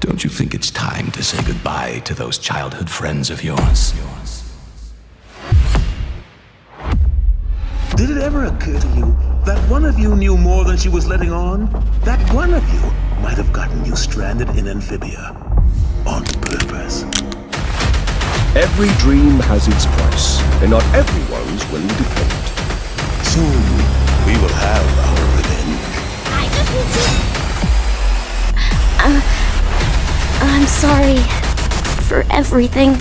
Don't you think it's time to say goodbye to those childhood friends of yours? Did it ever occur to you that one of you knew more than she was letting on? That one of you might have gotten you stranded in Amphibia. On purpose. Every dream has its price, and not everyone's willing to pay it. Soon, we will have our revenge. I just need to... Uh, I'm sorry for everything.